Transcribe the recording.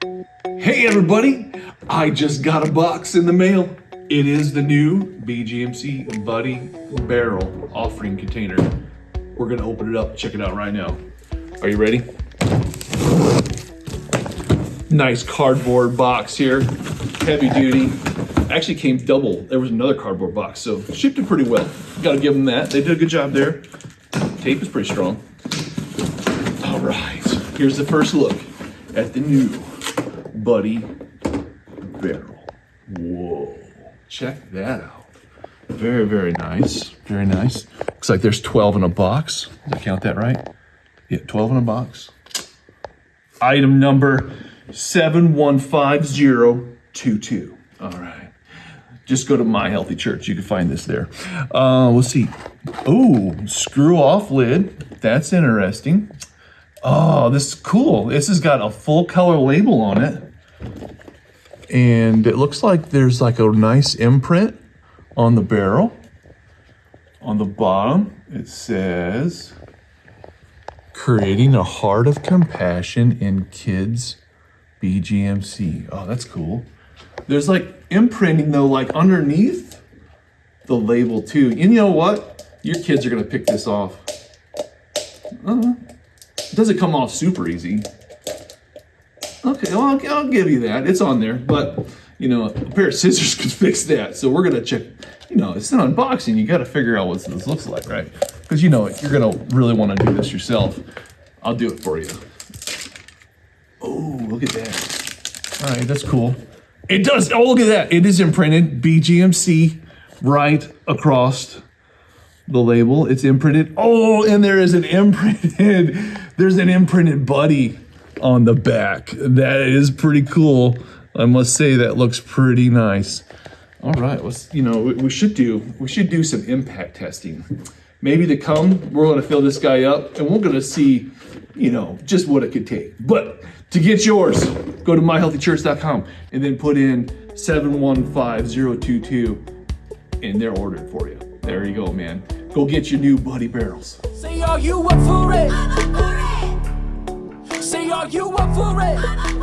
Hey everybody, I just got a box in the mail. It is the new BGMC Buddy Barrel offering container. We're gonna open it up, check it out right now. Are you ready? Nice cardboard box here, heavy duty. Actually came double. There was another cardboard box, so shipped it pretty well. Gotta give them that. They did a good job there. Tape is pretty strong. All right, here's the first look at the new Buddy Barrel. Whoa, check that out. Very, very nice. Very nice. Looks like there's 12 in a box. Did I count that right? Yeah, 12 in a box. Item number 715022. All right. Just go to My Healthy Church. You can find this there. Uh, let's see. Oh, screw off lid. That's interesting. Oh, this is cool. This has got a full color label on it. And it looks like there's like a nice imprint on the barrel. On the bottom, it says, creating a heart of compassion in kids BGMC. Oh, that's cool. There's like imprinting though, like underneath the label too. And you know what? Your kids are gonna pick this off. Uh, it doesn't come off super easy. Okay, well, I'll, I'll give you that. It's on there, but you know, a pair of scissors could fix that. So we're gonna check. You know, it's an unboxing. You got to figure out what this looks like, right? Because you know you're gonna really want to do this yourself. I'll do it for you. Oh, look at that. All right, that's cool. It does. Oh, look at that. It is imprinted BGMC right across the label. It's imprinted. Oh, and there is an imprinted, there's an imprinted buddy on the back. That is pretty cool. I must say that looks pretty nice. All right, let's, you know, we, should do, we should do some impact testing. Maybe to come, we're gonna fill this guy up and we're gonna see, you know, just what it could take. But to get yours, go to myhealthychurch.com and then put in 715022 and they're ordered for you. There you go, man. Go get your new Buddy Barrels. Say, are you up for it? You up for it?